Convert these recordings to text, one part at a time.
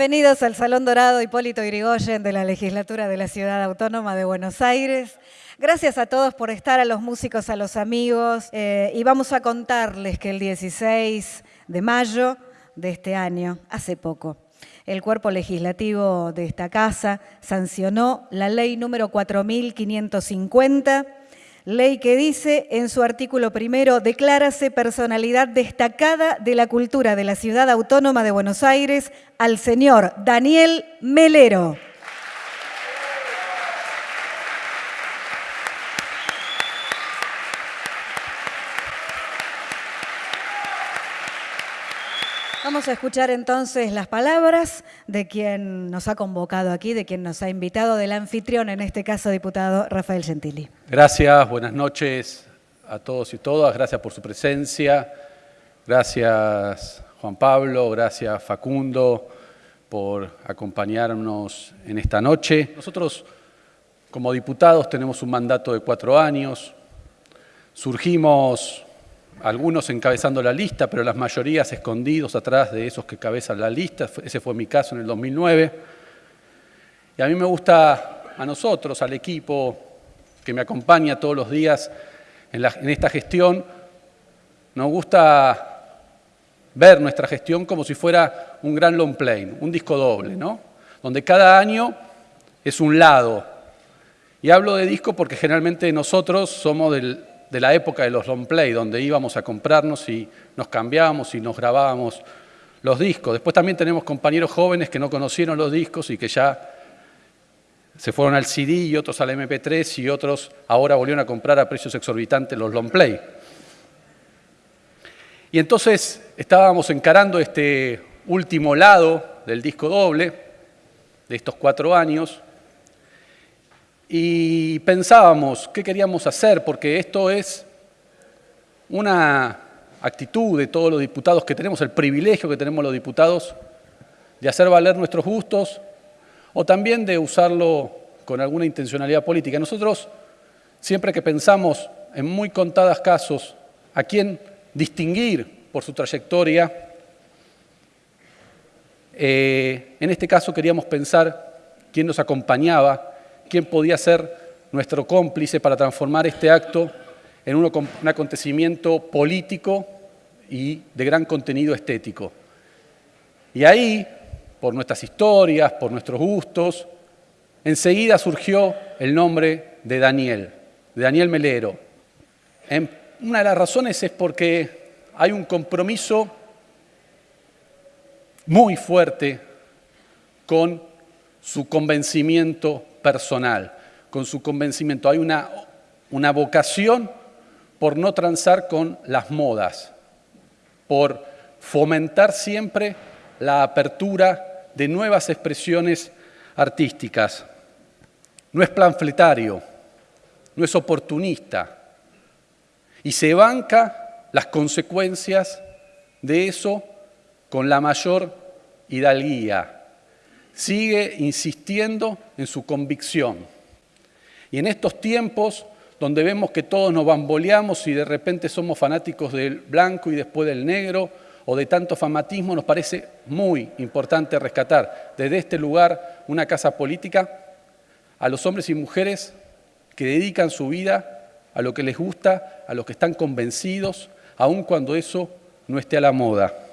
Bienvenidos al Salón Dorado Hipólito Yrigoyen de la Legislatura de la Ciudad Autónoma de Buenos Aires. Gracias a todos por estar, a los músicos, a los amigos. Eh, y vamos a contarles que el 16 de mayo de este año, hace poco, el cuerpo legislativo de esta casa sancionó la ley número 4550 Ley que dice en su artículo primero, declárase personalidad destacada de la cultura de la Ciudad Autónoma de Buenos Aires al señor Daniel Melero. Vamos a escuchar entonces las palabras de quien nos ha convocado aquí, de quien nos ha invitado, del anfitrión, en este caso, diputado Rafael Gentili. Gracias, buenas noches a todos y todas, gracias por su presencia, gracias Juan Pablo, gracias Facundo por acompañarnos en esta noche. Nosotros como diputados tenemos un mandato de cuatro años, surgimos algunos encabezando la lista, pero las mayorías escondidos atrás de esos que cabezan la lista. Ese fue mi caso en el 2009. Y a mí me gusta, a nosotros, al equipo que me acompaña todos los días en, esta gestión, nos gusta ver nuestra gestión como si fuera un gran long play, un disco doble, ¿no? donde cada año es un lado. Y hablo de disco porque generalmente nosotros somos del, de la época de los long play, donde íbamos a comprarnos y nos cambiábamos y nos grabábamos los discos. Después también tenemos compañeros jóvenes que no conocieron los discos y que ya se fueron al CD y otros al MP3 y otros ahora volvieron a comprar a precios exorbitantes los long play. Y entonces estábamos encarando este último lado del disco doble de estos cuatro años y pensábamos qué queríamos hacer, porque esto es una actitud de todos los diputados que tenemos, el privilegio que tenemos los diputados de hacer valer nuestros gustos o también de usarlo con alguna intencionalidad política. Nosotros, siempre que pensamos en muy contados casos a quién distinguir por su trayectoria, eh, en este caso queríamos pensar quién nos acompañaba quién podía ser nuestro cómplice para transformar este acto en un, acontecimiento político y de gran contenido estético. Y ahí, por nuestras historias, por nuestros gustos, enseguida surgió el nombre de Daniel, de Daniel Melero. una de las razones es porque hay un compromiso muy fuerte con su convencimiento personal, con su convencimiento. Hay una, una vocación por no transar con las modas, por fomentar siempre la apertura de nuevas expresiones artísticas. No es planfletario, no es oportunista y se banca las consecuencias de eso con la mayor hidalguía, sigue insistiendo en su convicción. Y en estos tiempos donde vemos que todos nos bamboleamos y de repente somos fanáticos del blanco y después del negro o de tanto fanatismo, nos parece muy importante rescatar desde este lugar una casa política a los hombres y mujeres que dedican su vida a lo que les gusta, a los que están convencidos, aun cuando eso no esté a la moda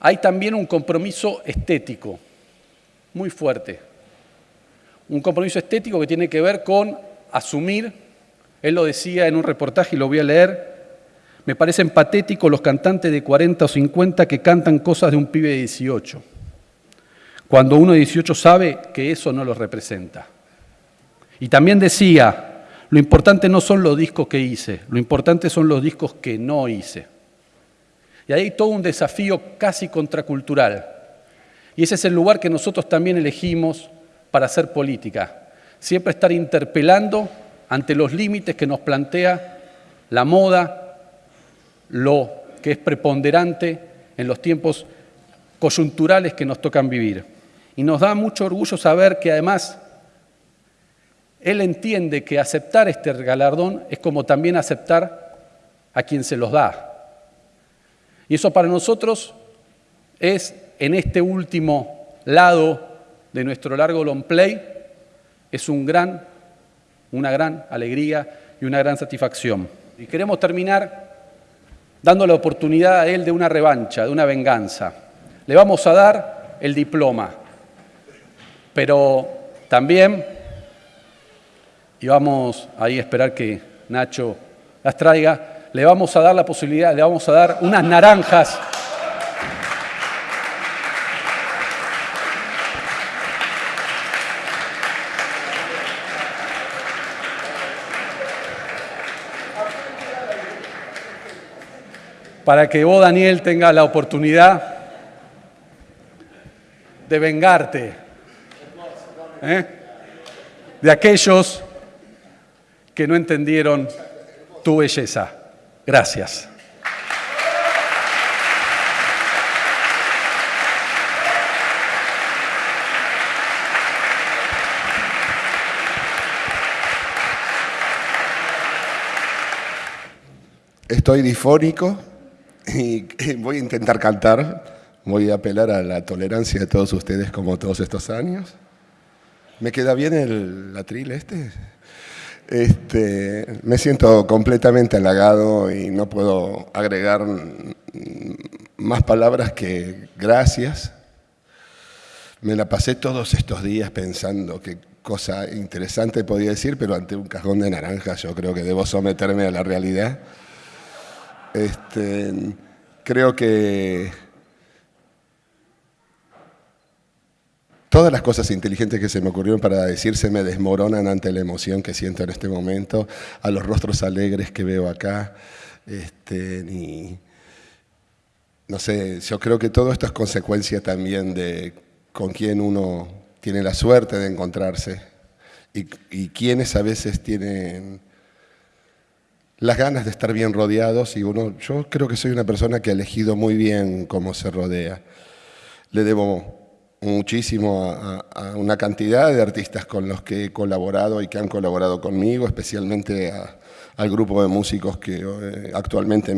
hay también un compromiso estético muy fuerte. Un compromiso estético que tiene que ver con asumir, él lo decía en un reportaje y lo voy a leer, me parecen patéticos los cantantes de 40 o 50 que cantan cosas de un pibe de 18, cuando uno de 18 sabe que eso no lo representa. Y también decía, lo importante no son los discos que hice, lo importante son los discos que no hice. Y hay todo un desafío casi contracultural. Y ese es el lugar que nosotros también elegimos para hacer política. Siempre estar interpelando ante los límites que nos plantea la moda, lo que es preponderante en los tiempos coyunturales que nos tocan vivir. Y nos da mucho orgullo saber que además él entiende que aceptar este galardón es como también aceptar a quien se los da. Y eso para nosotros es en este último lado de nuestro largo long play es un gran, una gran alegría y una gran satisfacción. Y queremos terminar dando la oportunidad a él de una revancha, de una venganza. Le vamos a dar el diploma, pero también, y vamos ahí a esperar que Nacho las traiga, le vamos a dar la posibilidad, le vamos a dar unas naranjas. Para que vos, Daniel, tengas la oportunidad de vengarte ¿eh? de aquellos que no entendieron tu belleza. Gracias. Estoy difónico y voy a intentar cantar. Voy a apelar a la tolerancia de todos ustedes como todos estos años. ¿Me queda bien el atril este? Este, me siento completamente halagado y no puedo agregar más palabras que gracias. Me la pasé todos estos días pensando qué cosa interesante podía decir, pero ante un cajón de naranja yo creo que debo someterme a la realidad. Este, creo que Todas las cosas inteligentes que se me ocurrieron para decir se me desmoronan ante la emoción que siento en este momento, a los rostros alegres que veo acá. Este, no sé, yo creo que todo esto es consecuencia también de con quién uno tiene la suerte de encontrarse y, y quienes a veces tienen las ganas de estar bien rodeados y uno, yo creo que soy una persona que ha elegido muy bien cómo se rodea. Le debo muchísimo a, una cantidad de artistas con los que he colaborado y que han colaborado conmigo, especialmente al grupo de músicos que eh, actualmente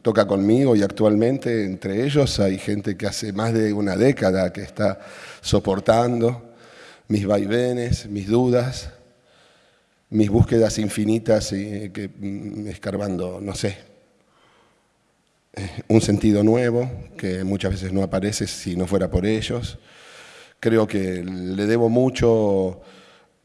toca conmigo y actualmente entre ellos hay gente que hace más de una década que está soportando mis vaivenes, mis dudas, mis búsquedas infinitas y que mm, escarbando, no sé, eh, un sentido nuevo que muchas veces no aparece si no fuera por ellos creo que le debo mucho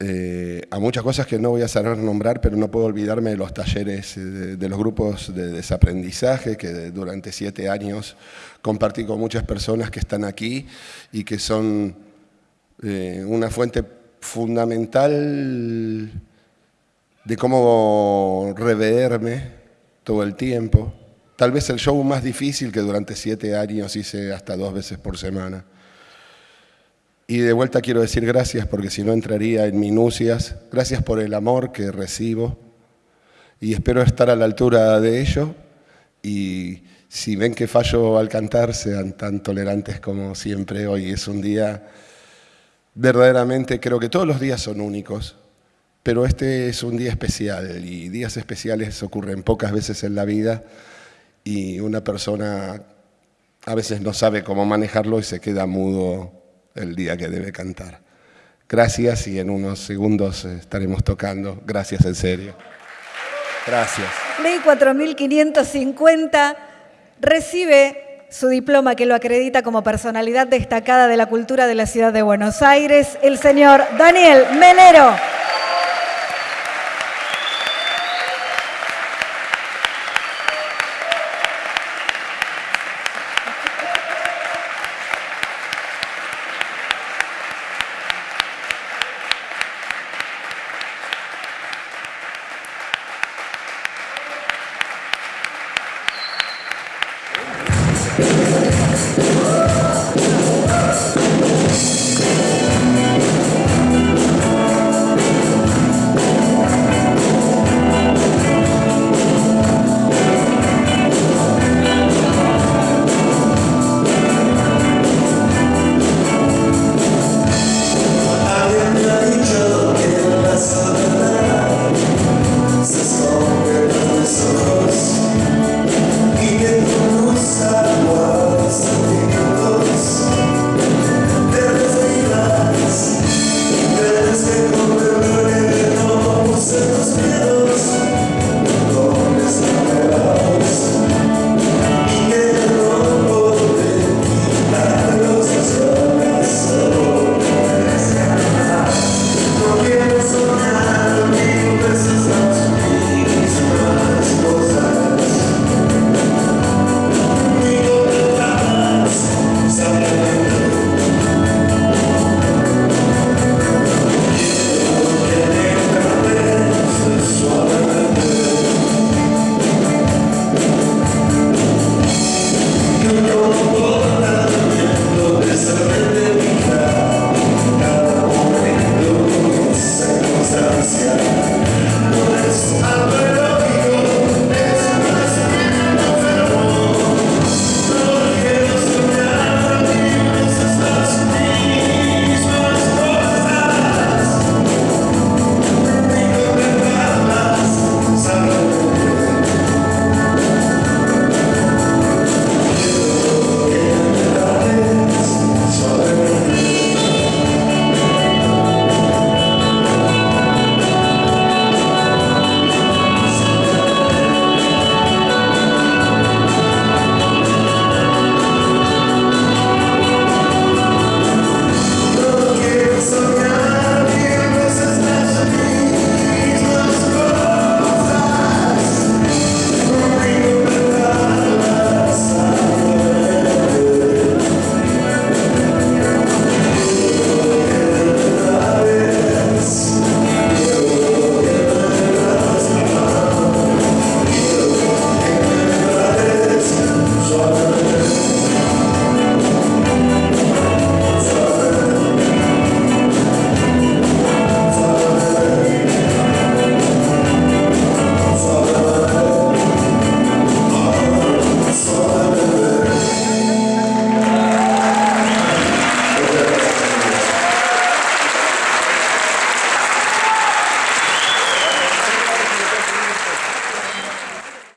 eh, a muchas cosas que no voy a saber nombrar, pero no puedo olvidarme de los talleres, eh, de, los grupos de desaprendizaje que durante siete años compartí con muchas personas que están aquí y que son eh, una fuente fundamental de cómo reverme todo el tiempo. Tal vez el show más difícil que durante siete años hice hasta dos veces por semana. Y de vuelta quiero decir gracias porque si no entraría en minucias. Gracias por el amor que recibo y espero estar a la altura de ello. Y si ven que fallo al cantar, sean tan tolerantes como siempre. Hoy es un día, verdaderamente creo que todos los días son únicos, pero este es un día especial y días especiales ocurren pocas veces en la vida y una persona a veces no sabe cómo manejarlo y se queda mudo el día que debe cantar. Gracias y en unos segundos estaremos tocando. Gracias en serio. Gracias. Ley 4550 recibe su diploma que lo acredita como personalidad destacada de la cultura de la ciudad de Buenos Aires, el señor Daniel Melero.